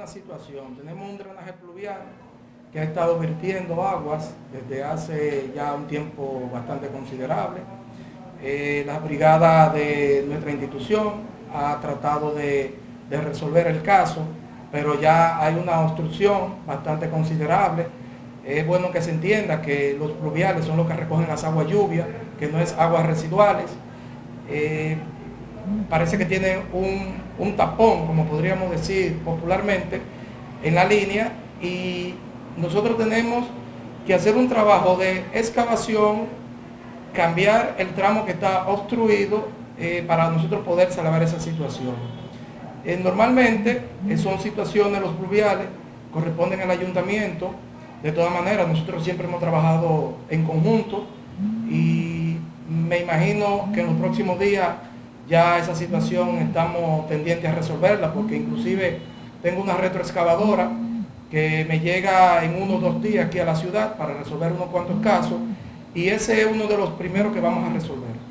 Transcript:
una situación. Tenemos un drenaje pluvial que ha estado vertiendo aguas desde hace ya un tiempo bastante considerable. Eh, la brigada de nuestra institución ha tratado de, de resolver el caso, pero ya hay una obstrucción bastante considerable. Es bueno que se entienda que los pluviales son los que recogen las aguas lluvias, que no es aguas residuales. Eh, parece que tiene un, tapón, como podríamos decir popularmente, en la línea y nosotros tenemos que hacer un trabajo de excavación, cambiar el tramo que está obstruido eh, para nosotros poder salvar esa situación. Eh, normalmente son situaciones, los pluviales, corresponden al ayuntamiento, de todas maneras nosotros siempre hemos trabajado en conjunto y me imagino que en los próximos días ya esa situación estamos pendientes a resolverla porque inclusive tengo una retroexcavadora que me llega en uno o dos días aquí a la ciudad para resolver unos cuantos casos y ese es uno de los primeros que vamos a resolver.